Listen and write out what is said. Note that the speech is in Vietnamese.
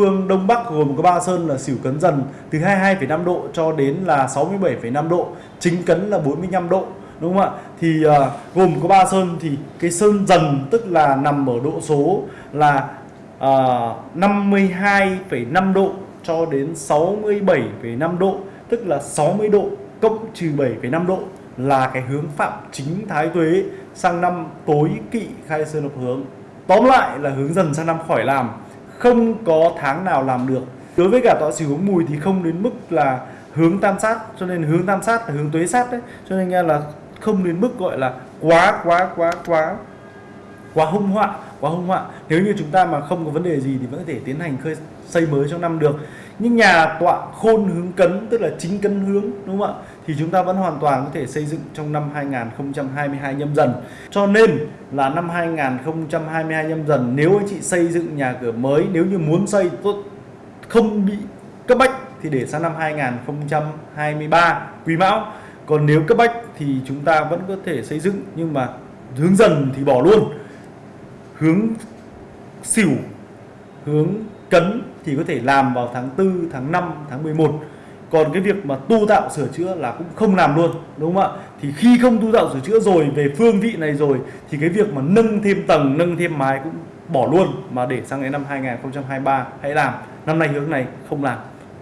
Phương Đông Bắc gồm có ba sơn là xỉu cấn dần từ 22,5 độ cho đến là 67,5 độ, chính cấn là 45 độ đúng không ạ? Thì uh, gồm có ba sơn thì cái sơn dần tức là nằm ở độ số là ờ, uh, 52,5 độ cho đến 67,5 độ, tức là 60 độ cộng trừ 7,5 độ là cái hướng phạm chính thái tuế sang năm tối kỵ khai sơn hợp hướng. Tóm lại là hướng dần sang năm khỏi làm không có tháng nào làm được. Đối với cả tọa xỉu hướng mùi thì không đến mức là hướng tam sát, cho nên hướng tam sát là hướng tuế sát đấy. Cho nên nghe là không đến mức gọi là quá quá quá quá quá hung họa quá hung họa nếu như chúng ta mà không có vấn đề gì thì vẫn có thể tiến hành khơi, xây mới trong năm được. Nhưng nhà tọa khôn hướng cấn, tức là chính cấn hướng, đúng không ạ? Thì chúng ta vẫn hoàn toàn có thể xây dựng trong năm 2022 nhâm dần. Cho nên là năm 2022 nhâm dần, nếu anh chị xây dựng nhà cửa mới, nếu như muốn xây tốt, không bị cấp bách thì để sang năm 2023 quý mão. Còn nếu cấp bách thì chúng ta vẫn có thể xây dựng, nhưng mà hướng dần thì bỏ luôn hướng xỉu, hướng cấn thì có thể làm vào tháng 4 tháng 5 tháng 11 còn cái việc mà tu tạo sửa chữa là cũng không làm luôn, đúng không ạ? Thì khi không tu tạo sửa chữa rồi, về phương vị này rồi, thì cái việc mà nâng thêm tầng, nâng thêm mái cũng bỏ luôn, mà để sang đến năm 2023 hãy làm. Năm nay hướng này không làm.